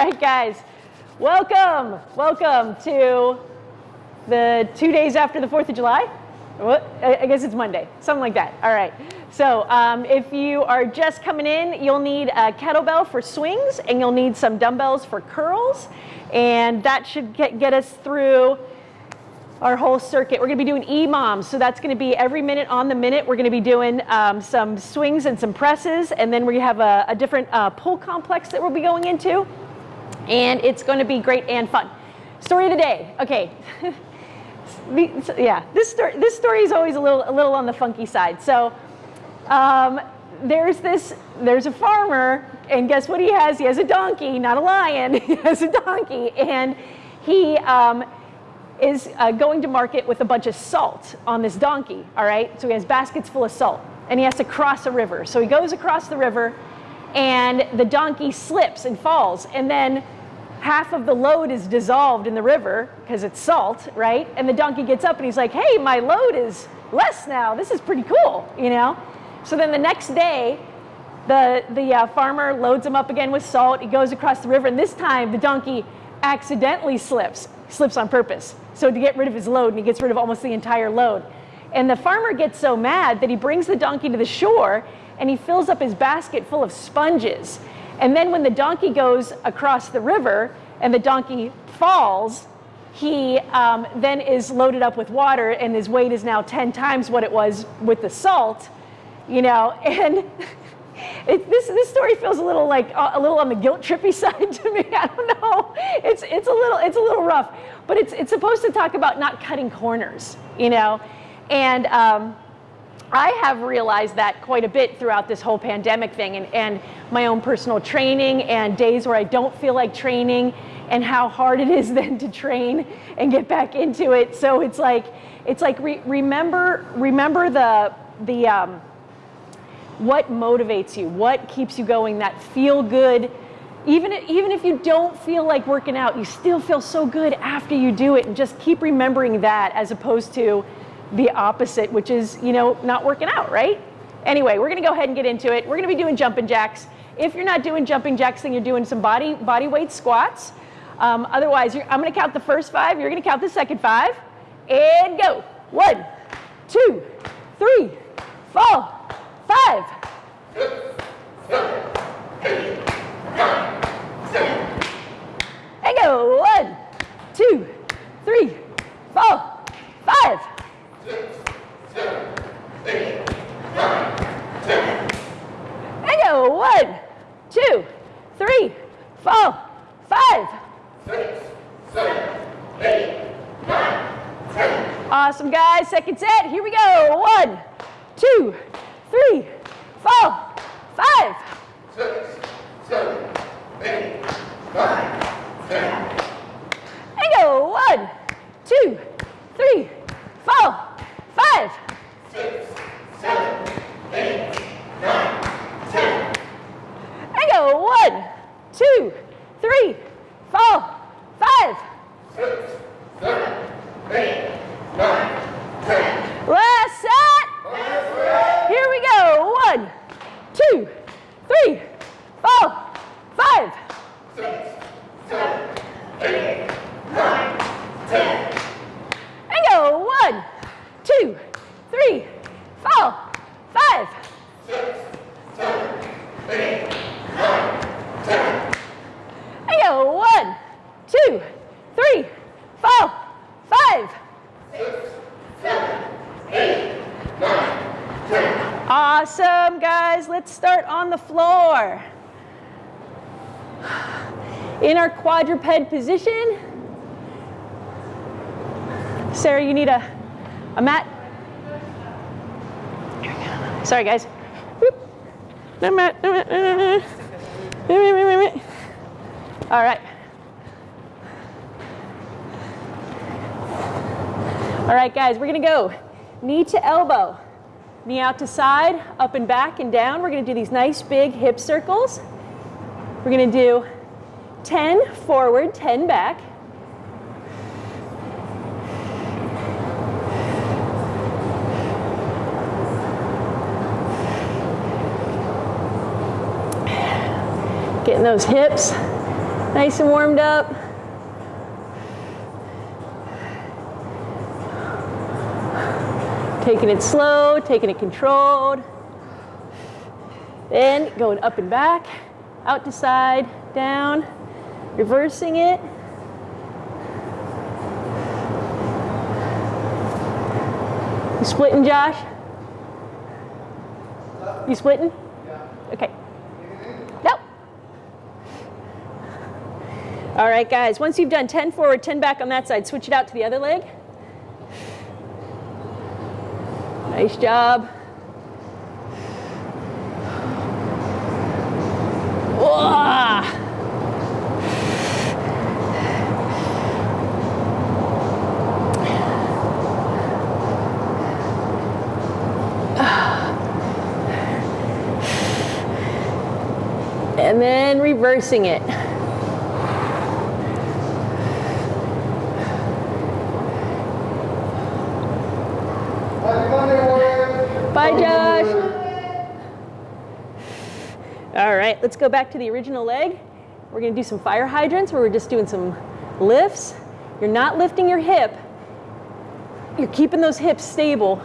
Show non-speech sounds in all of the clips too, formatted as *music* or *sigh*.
All right, guys, welcome, welcome to the two days after the 4th of July. I guess it's Monday, something like that. All right. So um, if you are just coming in, you'll need a kettlebell for swings and you'll need some dumbbells for curls. And that should get, get us through our whole circuit. We're gonna be doing EMOMs, so that's gonna be every minute on the minute. We're gonna be doing um, some swings and some presses, and then we have a, a different uh, pull complex that we'll be going into and it's going to be great and fun. Story of the day. Okay. *laughs* yeah, this story, this story is always a little, a little on the funky side. So um, there's this, there's a farmer, and guess what he has? He has a donkey, not a lion. *laughs* he has a donkey, and he um, is uh, going to market with a bunch of salt on this donkey. All right, so he has baskets full of salt, and he has to cross a river. So he goes across the river, and the donkey slips and falls, and then half of the load is dissolved in the river because it's salt, right? And the donkey gets up and he's like, hey, my load is less now. This is pretty cool, you know? So then the next day, the, the uh, farmer loads him up again with salt. He goes across the river, and this time the donkey accidentally slips, slips on purpose. So to get rid of his load, and he gets rid of almost the entire load. And the farmer gets so mad that he brings the donkey to the shore and he fills up his basket full of sponges. And then when the donkey goes across the river and the donkey falls, he um, then is loaded up with water and his weight is now 10 times what it was with the salt, you know, *laughs* and it, this, this story feels a little like a little on the guilt trippy *laughs* side to me. I don't know. It's, it's, a little, it's a little rough, but it's, it's supposed to talk about not cutting corners, you know, and um, I have realized that quite a bit throughout this whole pandemic thing and, and my own personal training and days where I don't feel like training and how hard it is *laughs* then to train and get back into it. So it's like, it's like re remember, remember the, the, um, what motivates you, what keeps you going, that feel good, even, even if you don't feel like working out, you still feel so good after you do it and just keep remembering that as opposed to the opposite, which is, you know, not working out, right? Anyway, we're gonna go ahead and get into it. We're gonna be doing jumping jacks. If you're not doing jumping jacks, then you're doing some body, body weight squats. Um, otherwise, I'm gonna count the first five, you're gonna count the second five, and go. One, two, three, four, five. And go. One, two, three, four, five I go one, two, three, four, five. Six, seven, eight, nine, ten. Awesome, guys. Second set. Here we go. One, two, three, four, five. Six, seven, eight, nine, ten. Go one, two, three, four, five. Six, seven, eight, nine, ten. I go one, two, three, four, five. Six, seven, eight, nine, ten. Last set. Last set. Here we go. One, two, three, four, five. Six, seven, eight, nine, ten. And go one, two, three, four, five. Six, seven, eight, nine, ten. I go one, two, three, four, five. Six, seven, eight, nine, ten. Awesome, guys. Let's start on the floor. In our quadruped position. Sarah, you need a a at, Sorry, guys. All right. All right, guys, we're gonna go knee to elbow, knee out to side, up and back and down. We're gonna do these nice big hip circles. We're gonna do 10 forward, 10 back. Getting those hips Nice and warmed up. Taking it slow, taking it controlled. Then going up and back, out to side, down, reversing it. You splitting, Josh? You splitting? Okay. All right, guys, once you've done 10 forward, 10 back on that side, switch it out to the other leg. Nice job. *sighs* And then reversing it. Bye, Josh. All right, let's go back to the original leg. We're gonna do some fire hydrants where we're just doing some lifts. You're not lifting your hip. You're keeping those hips stable.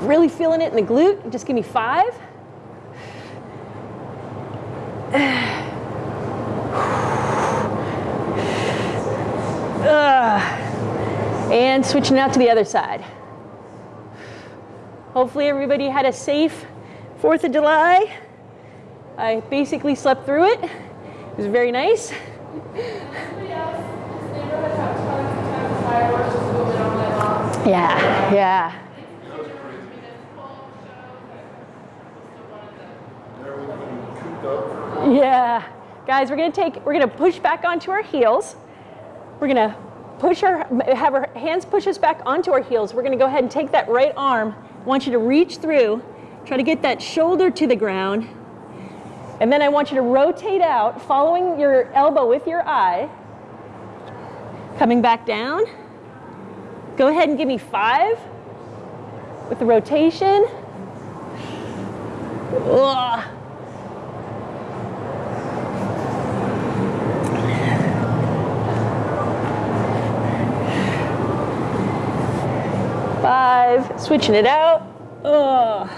Really feeling it in the glute. Just give me five. And switching out to the other side. Hopefully everybody had a safe 4th of July. I basically slept through it. It was very nice. Yeah, yeah. Yeah. Guys, we're gonna take, we're gonna push back onto our heels. We're gonna push our, have our hands push us back onto our heels. We're gonna go ahead and take that right arm. I want you to reach through, try to get that shoulder to the ground. And then I want you to rotate out, following your elbow with your eye. Coming back down. Go ahead and give me five with the rotation. Ugh. Five, switching it out. Ugh.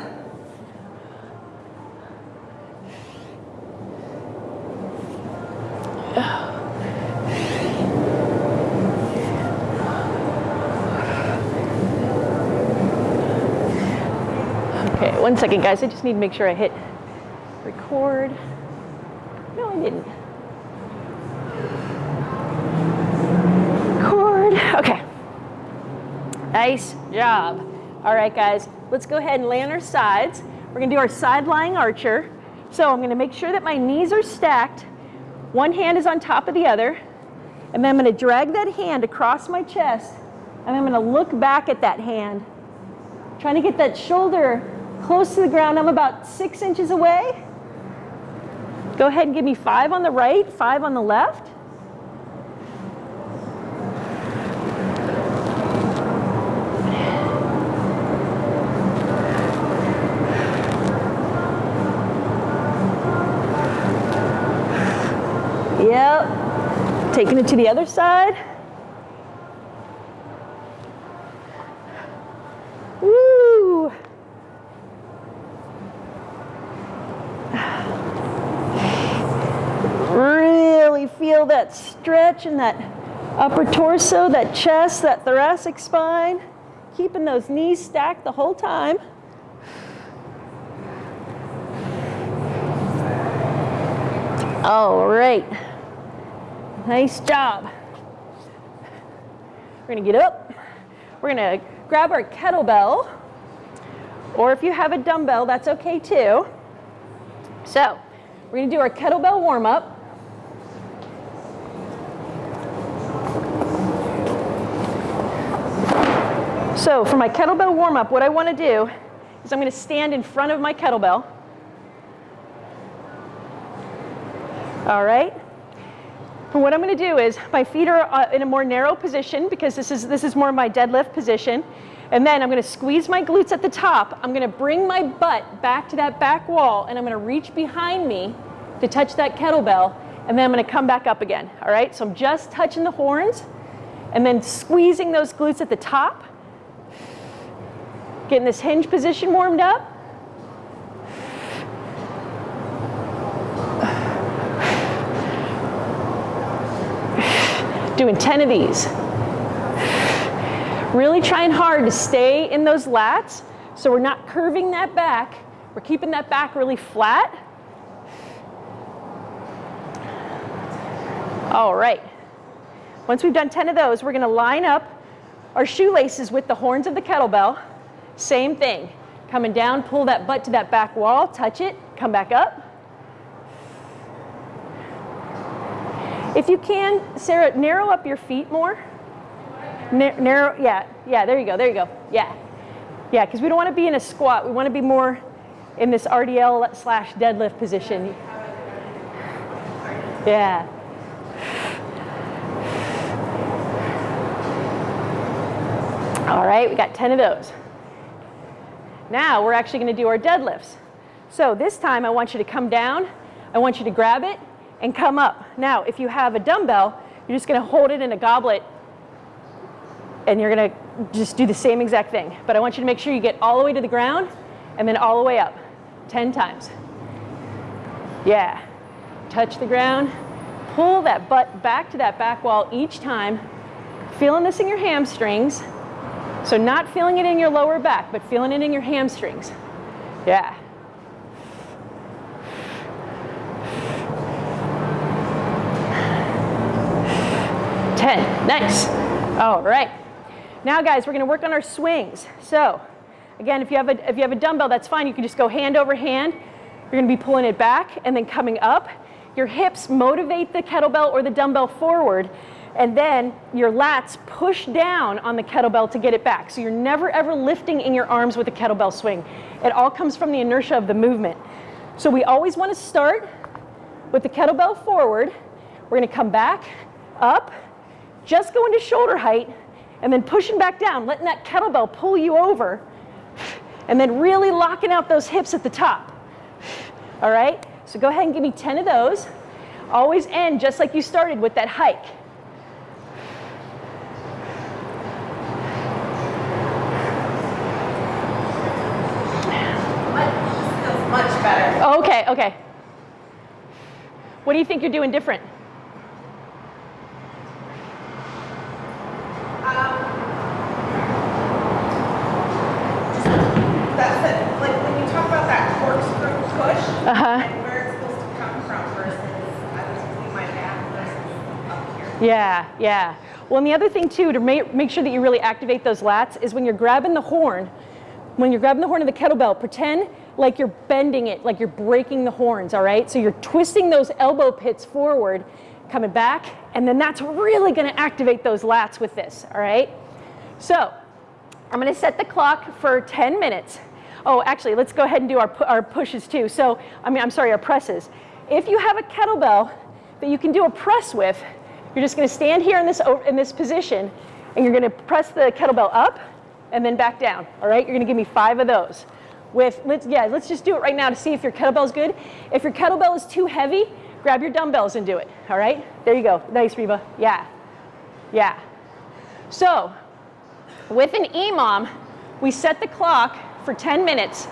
Okay, one second, guys. I just need to make sure I hit record. No, I didn't. Record. Okay. Nice job. All right, guys. Let's go ahead and lay on our sides. We're going to do our side lying archer. So I'm going to make sure that my knees are stacked. One hand is on top of the other. And then I'm going to drag that hand across my chest. And I'm going to look back at that hand. Trying to get that shoulder close to the ground. I'm about six inches away. Go ahead and give me five on the right, five on the left. Yep. Taking it to the other side. Woo. Really feel that stretch in that upper torso, that chest, that thoracic spine. Keeping those knees stacked the whole time. All right. Nice job. We're gonna get up. We're gonna grab our kettlebell, or if you have a dumbbell, that's okay too. So, we're gonna do our kettlebell warm up. So for my kettlebell warm up, what I wanna do is I'm gonna stand in front of my kettlebell. All right. And what I'm going to do is my feet are uh, in a more narrow position because this is, this is more my deadlift position. And then I'm going to squeeze my glutes at the top. I'm going to bring my butt back to that back wall and I'm going to reach behind me to touch that kettlebell. and then I'm gonna come back up again, all right? So I'm just touching the horns and then squeezing those glutes at the top, getting this hinge position warmed up. Doing 10 of these. Really trying hard to stay in those lats so we're not curving that back. We're keeping that back really flat. All right. Once we've done 10 of those, we're gonna line up our shoelaces with the horns of the kettlebell. Same thing. Coming down, pull that butt to that back wall, touch it, come back up. If you can, Sarah, narrow up your feet more. narrow, yeah, yeah, there you go, there you go, yeah. Yeah, because we don't want to be in a squat. We want to be more in this RDL slash deadlift position. Yeah. All right, we got 10 of those. Now we're actually going to do our deadlifts. So this time I want you to come down, I want you to grab it, and come up. Now, if you have a dumbbell, you're just gonna hold it in a goblet and you're gonna just do the same exact thing. But I want you to make sure you get all the way to the ground and then all the way up, 10 times. Yeah, touch the ground, pull that butt back to that back wall each time, feeling this in your hamstrings. So not feeling it in your lower back, but feeling it in your hamstrings. Yeah. 10. Nice. All right. Now, guys, we're going to work on our swings. So, again, if you, have a, if you have a dumbbell, that's fine. You can just go hand over hand. You're going to be pulling it back and then coming up. Your hips motivate the kettlebell or the dumbbell forward, and then your lats push down on the kettlebell to get it back. So you're never ever lifting in your arms with a kettlebell swing. It all comes from the inertia of the movement. So we always want to start with the kettlebell forward. We're going to come back, up, just go into shoulder height and then pushing back down, letting that kettlebell pull you over, and then really locking out those hips at the top. All right? So go ahead and give me 10 of those. Always end just like you started with that hike. Okay, okay. What do you think you're doing different? Uh-huh. And where it's supposed to come from versus I was using my back versus up here. Yeah, yeah. Well, and the other thing too, to make, make sure that you really activate those lats is when you're grabbing the horn, when you're grabbing the horn of the kettlebell, pretend like you're bending it, like you're breaking the horns, all right? So you're twisting those elbow pits forward, coming back, and then that's really gonna activate those lats with this, all right? So I'm gonna set the clock for 10 minutes. Oh, actually, let's go ahead and do our, our pushes too. So, I mean, I'm sorry, our presses. If you have a kettlebell that you can do a press with, you're just gonna stand here in this, in this position and you're gonna press the kettlebell up and then back down, all right? You're gonna give me five of those. With, let's, yeah, let's just do it right now to see if your kettlebell's good. If your kettlebell is too heavy, grab your dumbbells and do it, all right? There you go, nice Reba, yeah, yeah. So, with an EMOM, we set the clock for 10 minutes.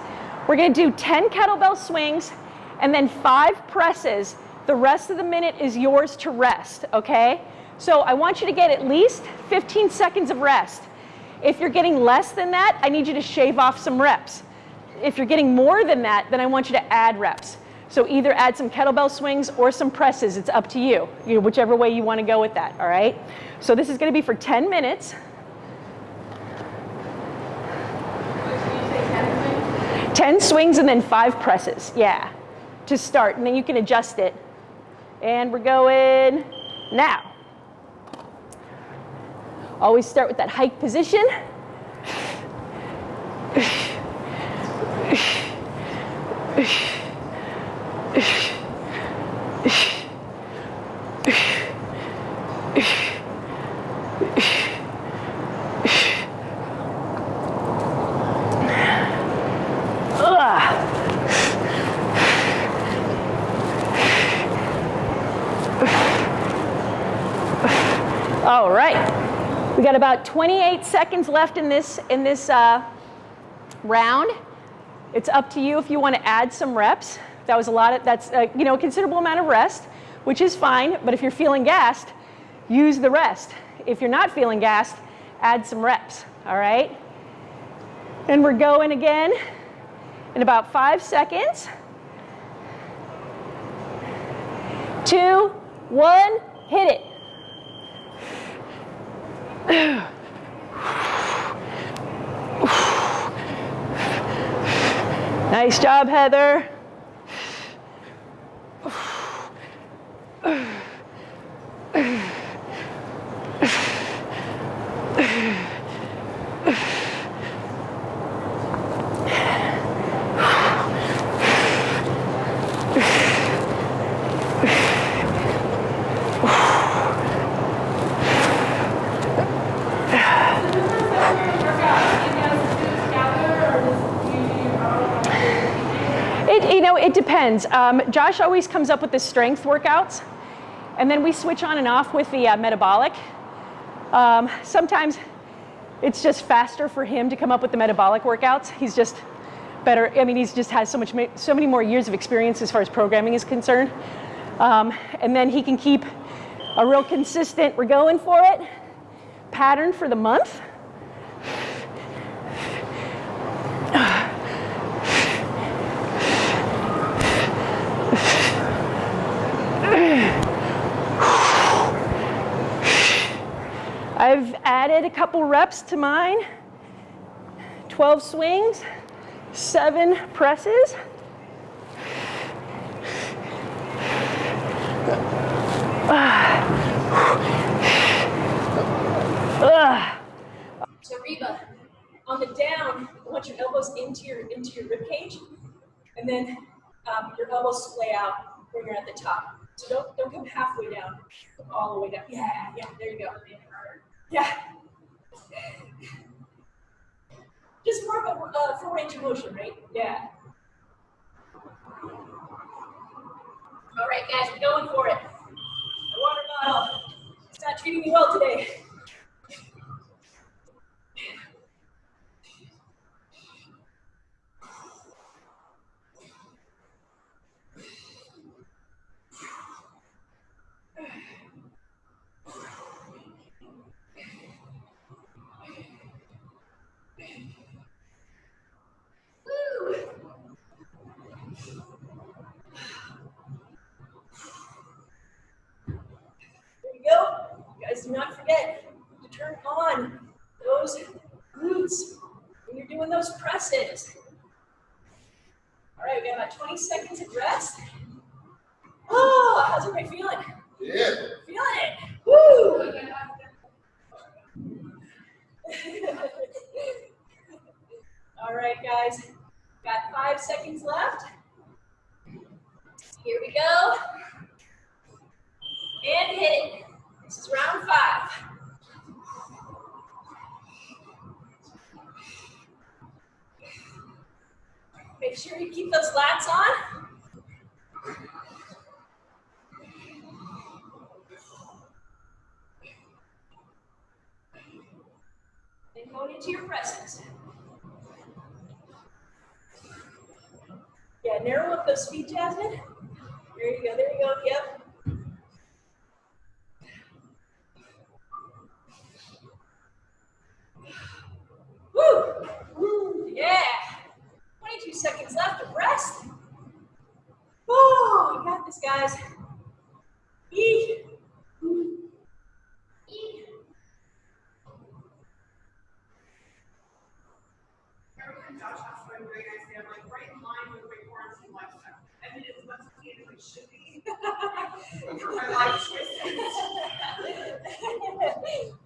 We're gonna do 10 kettlebell swings and then five presses. The rest of the minute is yours to rest, okay? So I want you to get at least 15 seconds of rest. If you're getting less than that, I need you to shave off some reps. If you're getting more than that, then I want you to add reps. So either add some kettlebell swings or some presses, it's up to you, you know, whichever way you wanna go with that, all right? So this is gonna be for 10 minutes. 10 swings and then five presses, yeah, to start. And then you can adjust it. And we're going now. Always start with that hike position. All right. We got about 28 seconds left in this, in this uh, round. It's up to you if you want to add some reps. That was a lot of, that's, uh, you know, a considerable amount of rest, which is fine. But if you're feeling gassed, use the rest. If you're not feeling gassed, add some reps, all right? And we're going again in about five seconds. Two, one, hit it. *sighs* *sighs* Nice job, Heather. It, you Um, Josh always comes up with the strength workouts, and then we switch on and off with the uh, metabolic. Um, sometimes it's just faster for him to come up with the metabolic workouts. He's just better. I mean, he's just has so much, so many more years of experience as far as programming is concerned. Um, and then he can keep a real consistent. We're going for it. Pattern for the month. I've added a couple reps to mine. 12 swings, seven presses. So Reba, on the down, I want your elbows into your into your rib cage, and then um, your elbows splay out when you're at the top. So don't don't come halfway down, all the way down. Yeah, yeah, there you go. Yeah. Just more of a uh, full range of motion, right? Yeah. All right, guys, we're going for it. My water bottle. It's not treating me well today. *laughs* Woo! There you go. You guys do not forget to turn on those glutes when you're doing those presses. All right, we got about 20 seconds of rest. Oh, how's everybody feeling? Yeah. Feeling it. Woo! *laughs* All right, guys. Got five seconds left. Here we go. And hit it. This is round five. Make sure you keep those lats on. And going into your presses. Yeah, narrow up those feet, Jasmine. There you go, there you go, yep. Woo! Woo! Yeah! 22 seconds left of rest. Oh, you got this, guys. Eat. Eat. Josh asked what I'm doing, I say, I'm like, right in line with my quarantine lifestyle. I mean, as much as it should be. *laughs* My life. *laughs*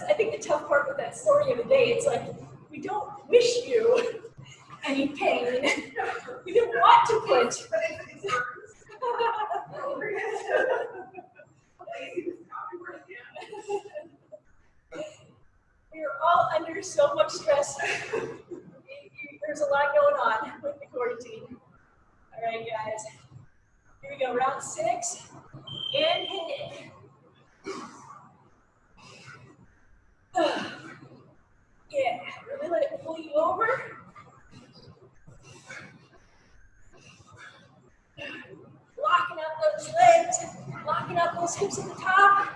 that's, I think the tough part with that story of the day, it's like, we don't wish you *laughs* any pain. *laughs* We don't want to put. But it's, it's yours. Lazy is probably worth it. We're all under so much stress. You- you- There's a lot going on with the quarantine. All right, guys. Here we go, round six. And hit it. Yeah, really let it pull you over. Locking up those legs, locking up those hips at the top.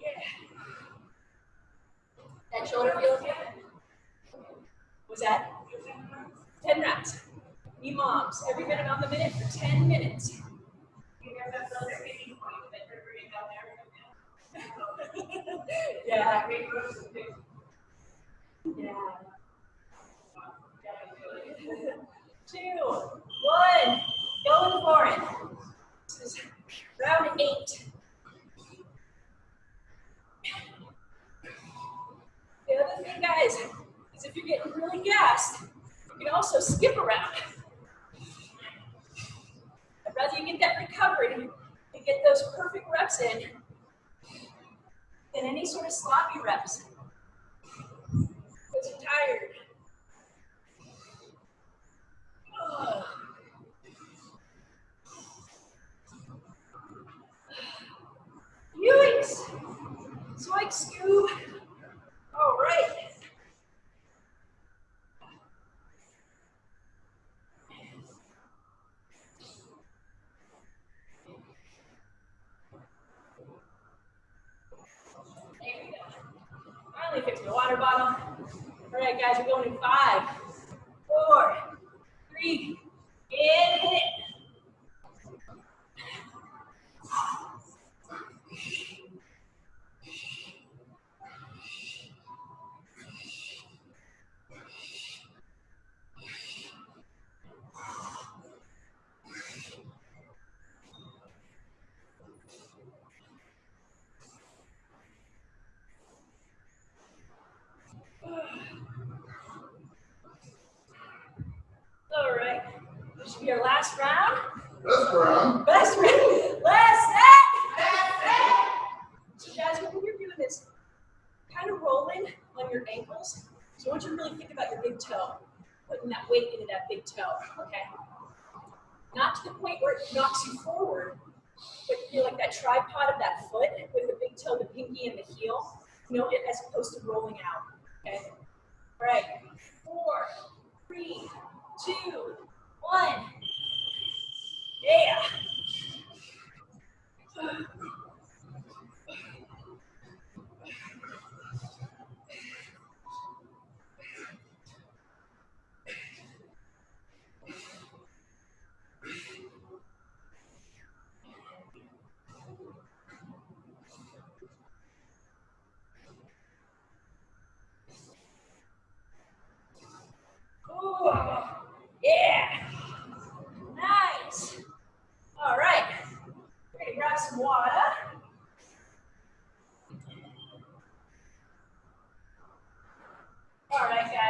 Yeah. That shoulder feel okay? Was that? 10 reps. EMOMs, every minute on the minute for 10 minutes. *laughs* Yeah. Yeah. Two, one, going for it. This is round eight. The other thing, guys, is if you're getting really gassed, you can also skip around. I'd rather you get that recovery and get those perfect reps in than any sort of sloppy reps. Because you're tired. Yoinks! Zoink Scoob! All right. Finally fixed my water bottle. All right, guys, we're going in five, four, three, hit it. All right, this should be our last round. Brown. Best round, last set. So guys, when you're doing this, kind of rolling on your ankles. So I want you to really think about your big toe, putting that weight into that big toe, okay? Not to the point where it knocks you forward, but you're like that tripod of that foot with the big toe, the pinky, and the heel, you know, as opposed to rolling out, okay? All right, four, three, two, one. Yeah. Ooh, yeah. Nice. All right. We're gonna grab some water.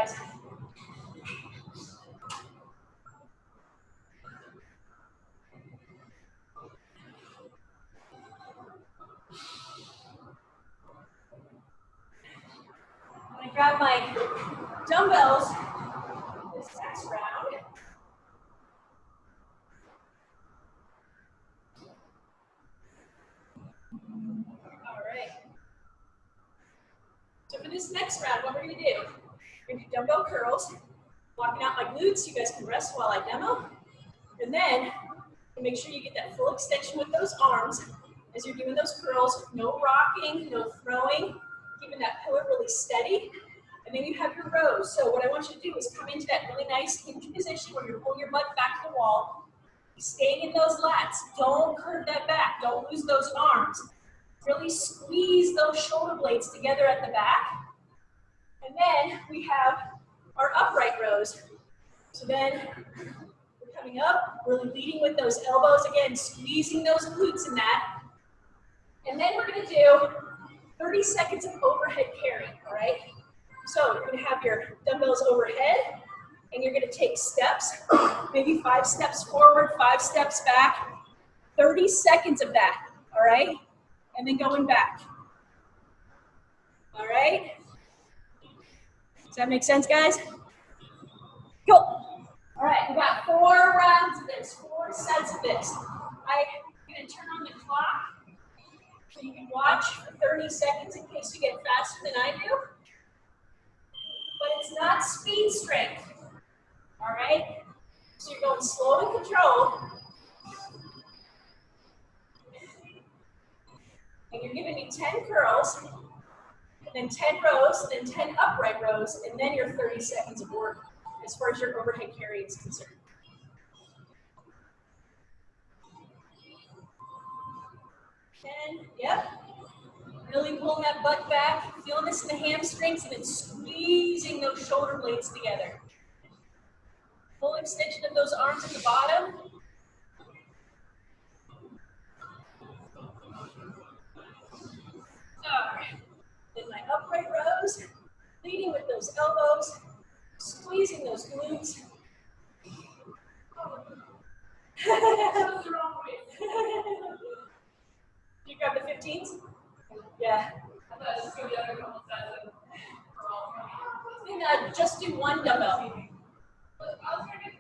I'm gonna grab my dumbbells this next round. All right. So for this next round, what we're we're gonna do dumbbell curls, walking out my glutes, you guys can rest while I demo. And then, make sure you get that full extension with those arms as you're doing those curls, no rocking, no throwing, keeping that pillar really steady. And then you have your rows. So what I want you to do is come into that really nice hinge position where you're pulling your butt back to the wall. Staying in those lats. Don't curve that back. Don't lose those arms. Really squeeze those shoulder blades together at the back. And then we have our upright rows. So then we're coming up, really leading with those elbows again, squeezing those glutes in that. And then we're gonna do 30 seconds of overhead carry, all right? So you're gonna have your dumbbells overhead, and you're gonna take steps, maybe five steps forward, five steps back, 30 seconds of that, all right? And then going back. All right? Does that make sense, guys? Go. All right, we got four rounds of this, four sets of this. I'm gonna turn on the clock so you can watch for 30 seconds in case you get faster than I do. But it's not speed strength. All right? So you're going slow and controlled. And you're giving me 10 curls, then 10 rows, then 10 upright rows, and then your 30 seconds of work as far as your overhead carry is concerned. Ten, yep. Really pulling that butt back, feeling this in the hamstrings, and then squeezing those shoulder blades together. Full extension of those arms at the bottom. All right. Upright rows, leading with those elbows, squeezing those glutes. You grab the 15s? Yeah. i thought Then uh, just do one dumbbell. Okay.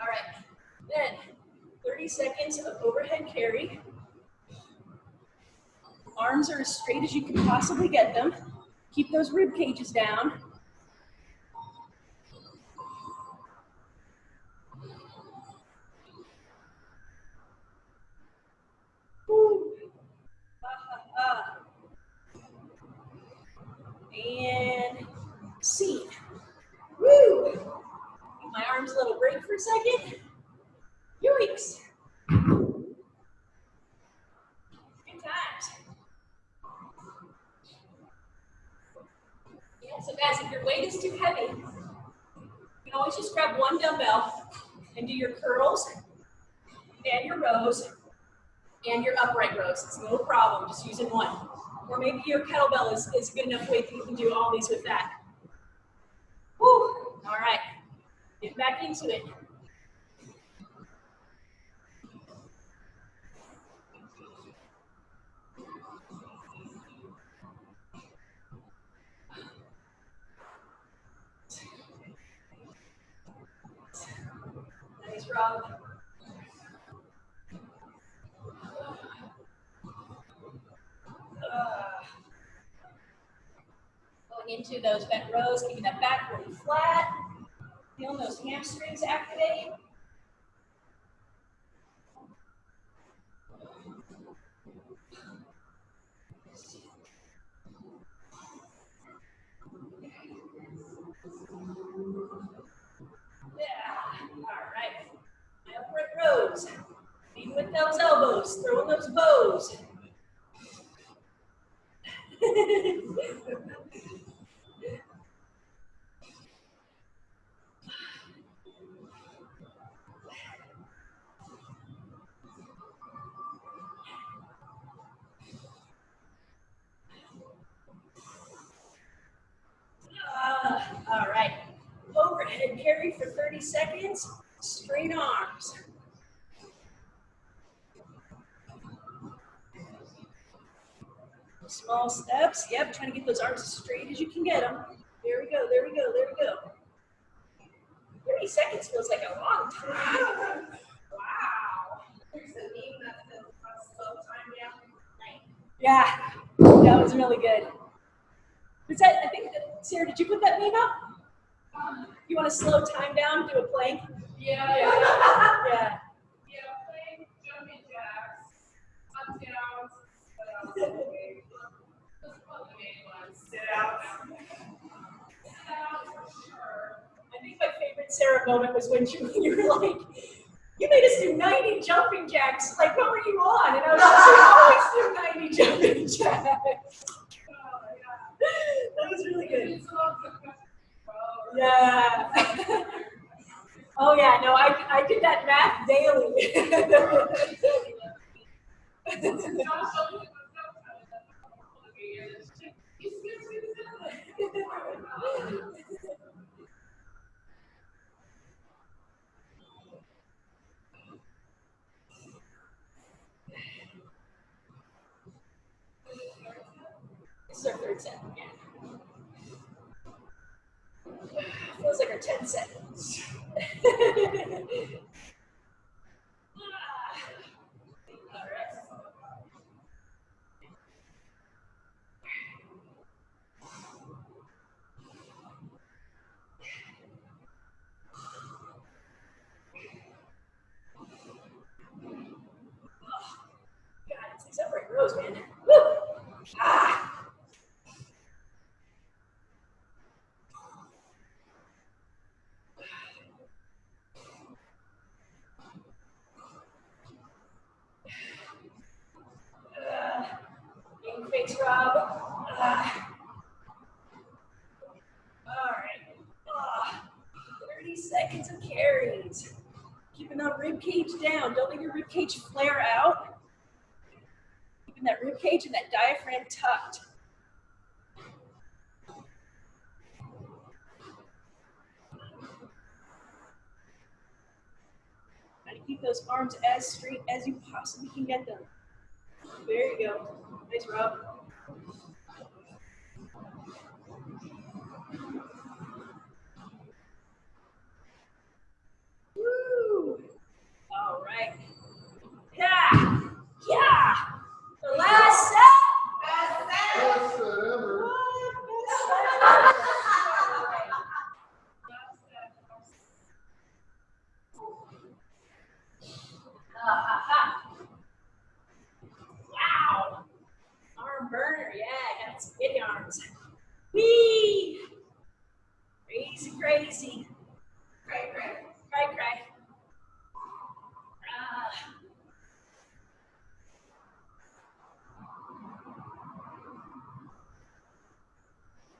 All right. Then 30 seconds of overhead carry. Arms are as straight as you can possibly get them. Keep those rib cages down. And C. Woo! Give my arms a little break for a second. Yoinks. Good times. Yeah, so guys, if weight is too heavy, you can always just grab one dumbbell and do your curls and your rows and your upright rows. It's no problem, just using one. Or maybe your kettlebell is, is good enough weight that you can do all these with that. Woo! All right, get back into it. Nice, Rob. Uh, Going into those bent rows, keeping that back really flat. Feeling those hamstrings activate. Yeah, all right. My upright rows. Leading with those elbows, throwing those bows. Uh, all right. Overhead carry for 30 seconds. Straight arms. Small steps. Yep, trying to get those arms as straight as you can get them. There we go, there we go, there we go. 30 seconds feels like a long time. Wow. There's a meme that says, slow time down." Yeah, that was really good. Was that, I think, that- Sarah, did you put that meme up? Um, you want to slow time down, do a plank? Yeah. Yeah. Yeah, playing jumping jacks, up downs, what else? Those are for sure. I think my Sarah moment was when you, *laughs* you were like, you made us do 90 jumping jacks. Like, what were you on? And I was like, we always do 90 jumping jacks. *laughs* Oh, that was really good. Yeah. *laughs* oh yeah, no, I, I did that math daily. Feels like our 10 seconds. *laughs* All right. God, it's these upright rows, man. Woo! Ah! Uh, Game face, Rob. Uh, all right. Uh, 30 seconds of carries. That rib cage down. Don't let your rib cage flare out. Keeping that rib cage and that diaphragm tucked. Try to keep those arms as straight as you possibly can get them. There you go. Nice, Rob. Woo! All right. Yeah! Yeah! The last set! Best set ever. Wow! Arm burner, yeah, got some big arms. Whee! Crazy, crazy. Cray, cray. Cray, cray. Ah.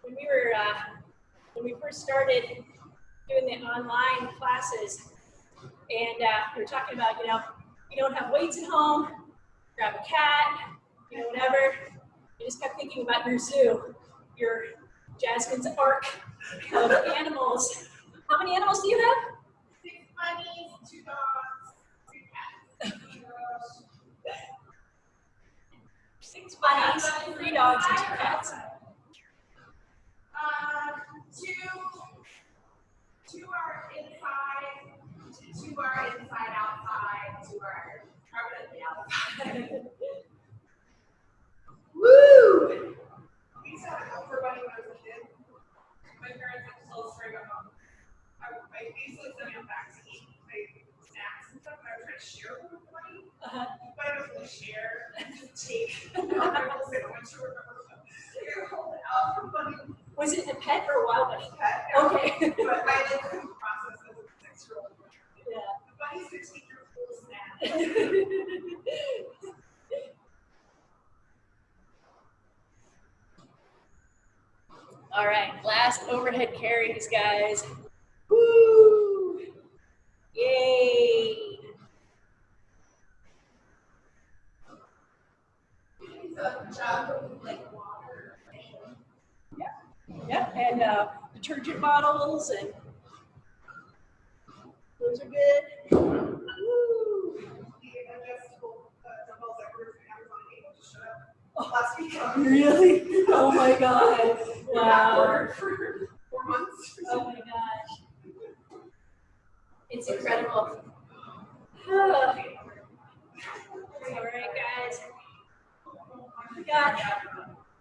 When we were, uh, when we first started doing the online classes, and uh, we were talking about, you know, you don't have weights at home, grab a cat, you know, whatever. You just kept thinking about your zoo, your Jasmine's ark of animals. How many animals do you have? Six bunnies, two dogs, three cats. Six bunnies, three dogs, and two cats. Uh, two, two are inside, two are inside outside, two are permanently outside. Woo! We used to have a helper bunny when I was a kid. My parents had to still string them up. I, I to eat like snacks and stuff, and I was trying to share with the bunny. Uh-huh. But I don't really share, take. I will sit on my shoulder. Here, hold it out for bunny. Was it a pet or a wild bunny? pet. Okay. But I process as a six-year-old. Yeah. The bunny's years old snack. All right, last overhead carries, guys. Woo! Yay! It's a jug of like water. Yep, and uh, detergent bottles and those are good. Woo! The adjustable, uh, dumbbells that were from Amazon, able to shut up last week. Really? Oh my god! Wow! For four months. Oh my gosh! It's incredible. *sighs* All right, guys. We got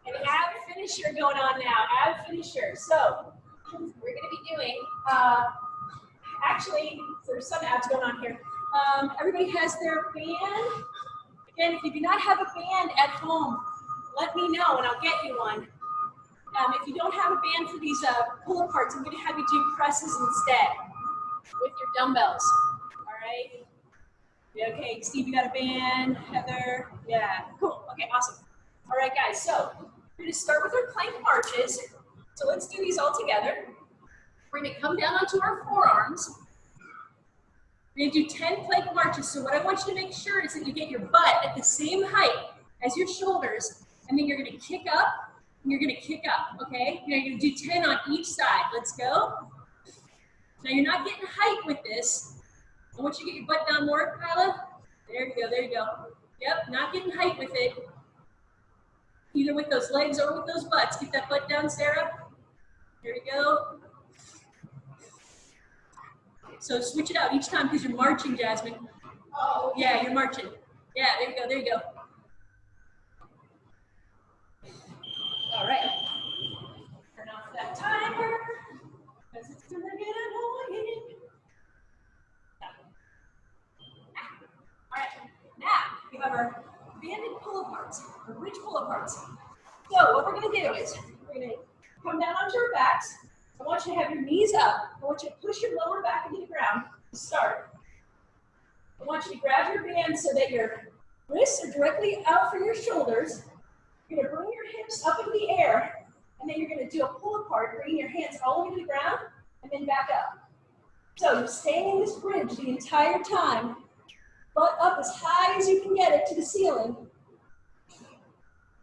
an ab finisher going on now. Ab finisher. So we're going to be doing. Uh, actually, there's some abs going on here. Um, everybody has their band. Again, if you do not have a band at home, let me know and I'll get you one. Um, if you don't have a band for these uh, pull aparts, I'm going to have you do presses instead. With your dumbbells. All right. Okay, Steve, you got a band. Heather, yeah, cool. Okay, awesome. All right, guys. So we're gonna start with our plank marches. So let's do these all together. We're gonna come down onto our forearms. We're gonna do 10 plank marches. So what I want you to make sure is that you get your butt at the same height as your shoulders, and then you're gonna kick up, and you're gonna kick up, okay? You're gonna do 10 on each side. Let's go. Now you're not getting height with this. I want you to get your butt down more, Kyla. There you go, there you go. Yep, not getting height with it. Either with those legs or with those butts. Get that butt down, Sarah. There you go. So switch it out each time because you're marching, Jasmine. Oh, yeah, you're marching. Yeah, there you go, there you go. All right. Turn off that timer because it's gonna get annoying. All right, we have our banded pull aparts, or bridge pull aparts. So what we're gonna do is we're gonna come down onto our backs. I want you to have your knees up. I want you to push your lower back into the ground start. I want you to grab your band so that your wrists are directly out for your shoulders. You're gonna bring your hips up in the air, and then you're gonna do a pull apart, bringing your hands all the way to the ground, and then back up. So you're staying in this bridge the entire time, butt up as high as you can get it to the ceiling.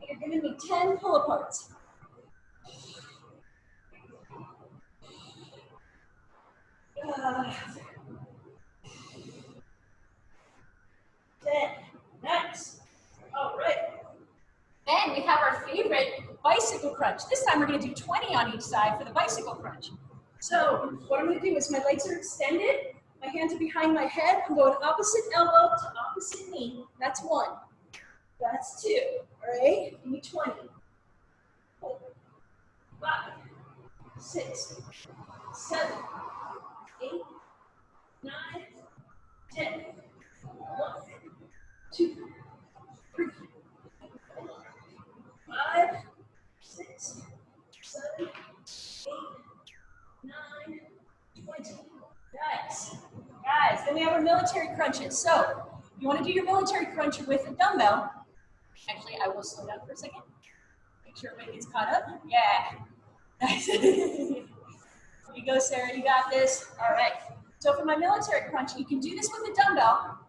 You're giving me 10 pull aparts. Uh, 10. Nice. All right. Then we have our favorite bicycle crunch. This time we're going to do 20 on each side for the bicycle crunch. So what I'm going to do is my legs are extended, my hands are behind my head. I'm going opposite elbow to opposite knee. That's one. That's two. All right. Give me 20. Four, five, six, seven, eight, nine, ten. One, two, three, four, five, six, seven, Guys, then we have our military crunches. So you want to do your military crunch with a dumbbell. Actually, I will slow down for a second. Make sure everybody gets caught up. Yeah. *laughs* Nice. You go, Sarah. You got this. All right. So for my military crunch, you can do this with a dumbbell.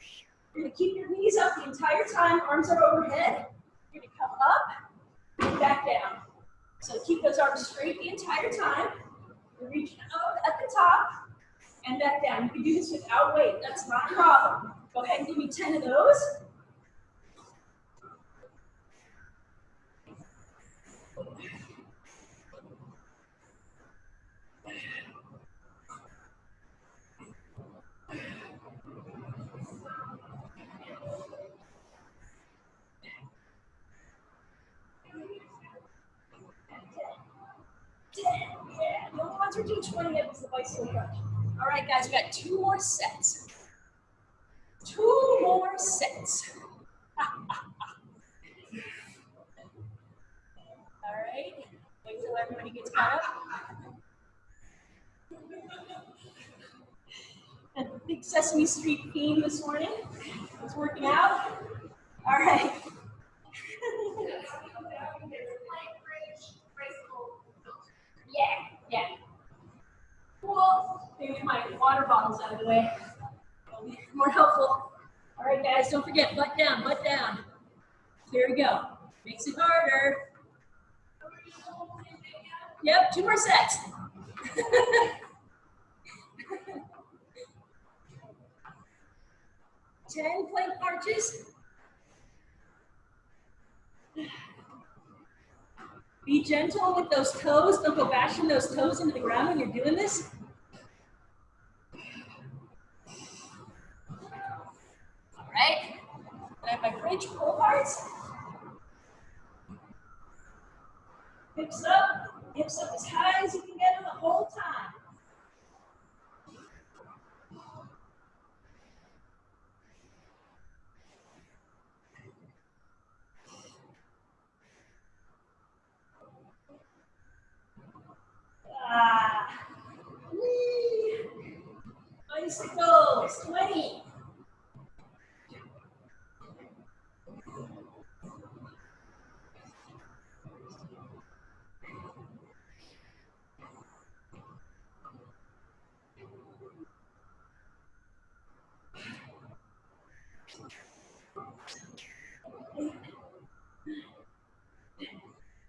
You're going to keep your knees up the entire time. Arms are overhead. You're going to come up and back down. So keep those arms straight the entire time. You're reaching up at the top and back down. You can do this without weight. That's not a problem. Go ahead and give me 10 of those. Yeah, the only ones who do 20 of is the bicycle crunch. All right, guys, we got two more sets. Two more sets. *laughs* All right, wait till everybody gets caught up. *laughs* Big Sesame Street theme this morning. It's working out. All right. *laughs* Yeah, yeah. Cool. Maybe my water bottle's out of the way. That'll be *laughs* more helpful. All right, guys, don't forget, butt down, butt down. Here we go. Makes it harder. Yep, two more sets. *laughs* Ten plank marches. Be gentle with those toes. Don't go bashing those toes into the ground when you're doing this. All right. I have my bridge parts. Hips up. Hips up as high as you can get them the whole time. Ah. Whee. Bicycles, 20.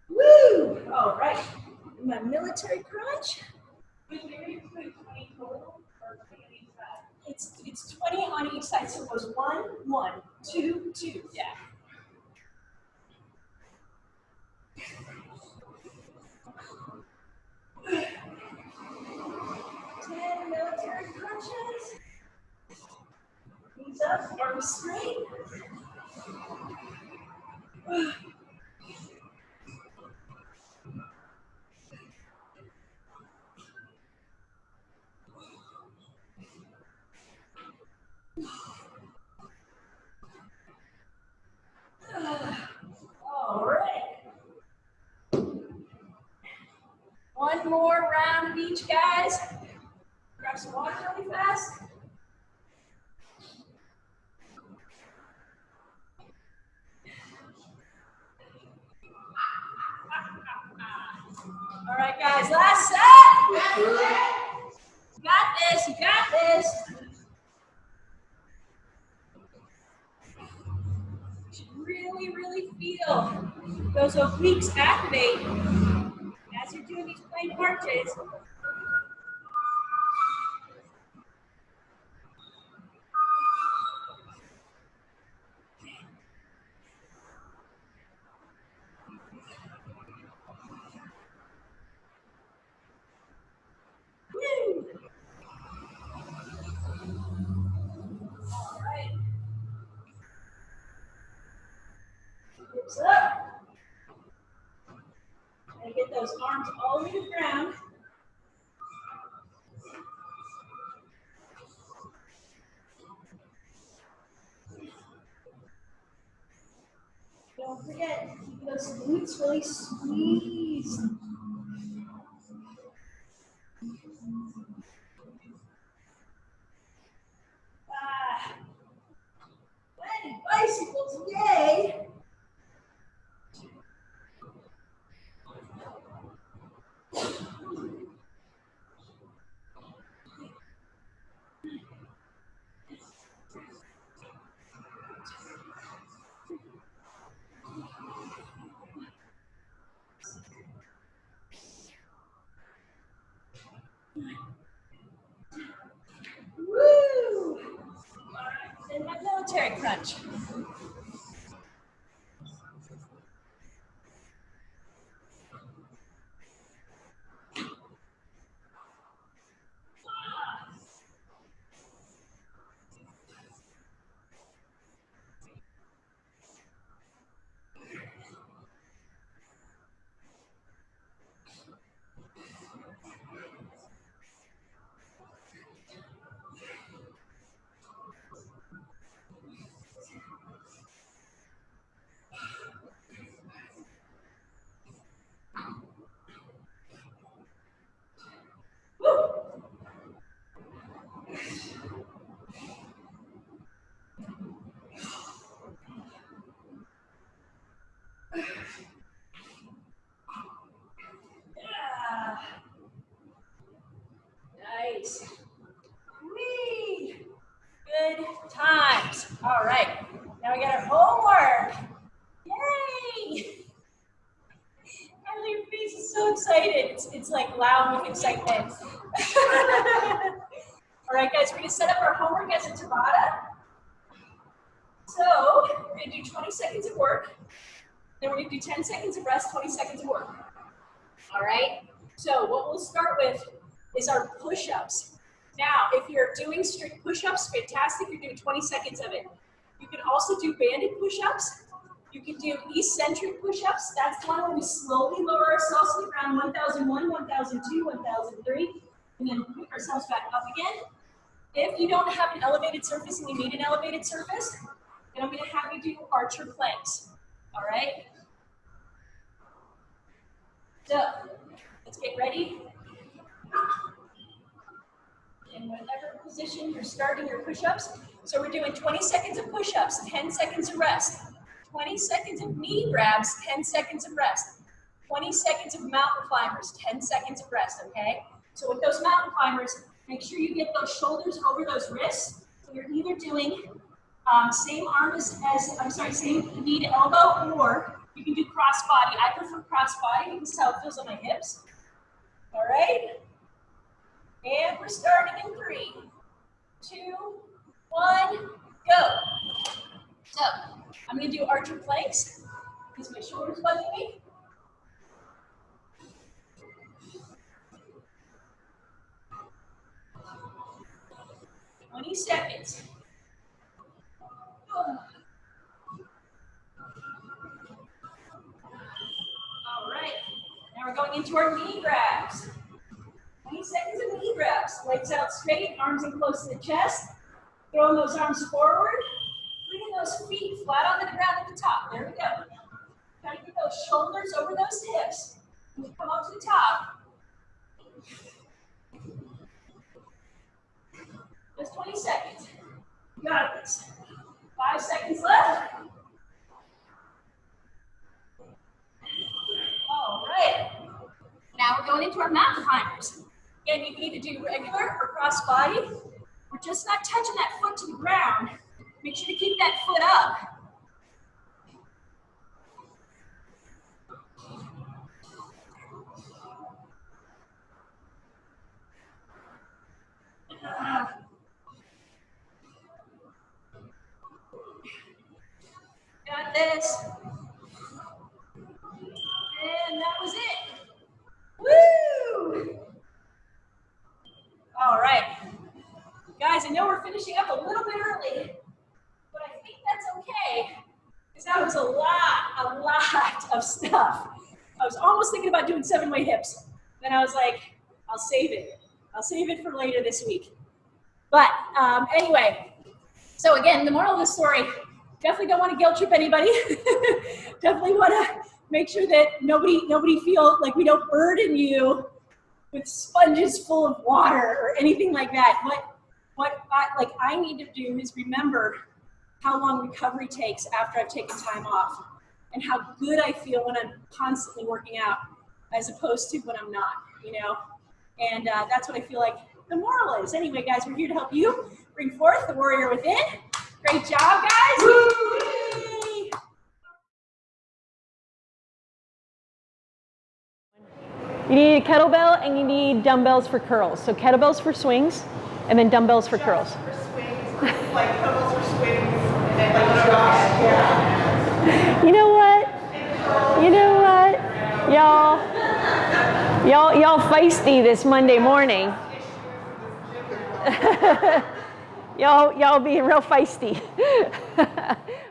Woo! All right. My military crunch. It's it's 20 on each side, so it goes one, one, two, two. Yeah. Ten military crunches. Knees up, arms straight. All right. One more round of each, guys. Grab some water really fast. All right, guys, last set. Got this, you got this. You should really, really feel those obliques activate as you're doing these plank marches. Woo! All right. Hips up. And get those arms all the way to the ground. Don't forget, keep those glutes really squeezed. Ah. Landing bicycles, yay! Woo! And my military crunch. Yeah. Nice. Whee! Good times. All right. Now we got our homework. Yay! Emily, your face is so excited. It's, it's like loud with excitement. *laughs* All right, guys, we're gonna set up our homework as a Tabata. So we're gonna do 20 seconds of work. Then we're gonna do 10 seconds of rest, 20 seconds of work. All right? So what we'll start with is our push-ups. Now, if you're doing strict push-ups, fantastic, you're doing 20 seconds of it. You can also do banded push-ups. Do eccentric push-ups. That's the one where we slowly lower ourselves to the ground, 1001, 1002, 1003, and then pick ourselves back up again. If you don't have an elevated surface and you need an elevated surface, then I'm gonna have you do archer planks, all right? So, let's get ready. in whatever position you're starting your push-ups. So we're doing 20 seconds of push-ups, 10 seconds of rest. 20 seconds of knee grabs, 10 seconds of rest. 20 seconds of mountain climbers, 10 seconds of rest, okay? So with those mountain climbers, make sure you get those shoulders over those wrists. So you're either doing um, same arm as, as, I'm sorry, same knee to elbow, or you can do cross body. I prefer cross body because how it feels on my hips. All right? And we're starting in three, two, one, go. So, I'm gonna do archer planks because my shoulder's bugging me. Twenty seconds. All right, now we're going into our knee grabs. 20 seconds of knee grabs. Legs out straight, arms in close to the chest. Throwing those arms forward. Bringing those feet flat on the ground at the top. There we go. Try to get those shoulders over those hips. When you come up to the top. Just 20 seconds. You got this. Five seconds left. All right. Now we're going into our mountain climbers. Again, you can either do regular or cross body. We're just not touching that foot to the ground. Make sure to keep that foot up. Got this. And that was it. Woo! All right. Guys, I know we're finishing up a little bit early, but I think that's okay. Because that was a lot, a lot of I was almost thinking about doing seven way hips. Then I was like, I'll save it. I'll save it for later this week. But um, anyway, so again, the moral of the story, definitely don't want to guilt trip anybody. *laughs* definitely want to make sure that nobody nobody feel like we don't burden you with sponges full of water or anything like that. What what I, like I need to do is remember how long recovery takes after I've taken time off and how good I feel when I'm constantly working out as opposed to when I'm not, you know? And uh, that's what I feel like the moral is. Anyway, guys, we're here to help you bring forth the warrior within. Great job, guys. Yay! You need a kettlebell and you need dumbbells for curls. So kettlebells for swings and then dumbbells for curls. For swings, like pedals for swings, and then like jogs, yeah. You know what? You know what? Y'all, y'all, y'all feisty this Monday morning. *laughs* y'all, y'all being real feisty. *laughs*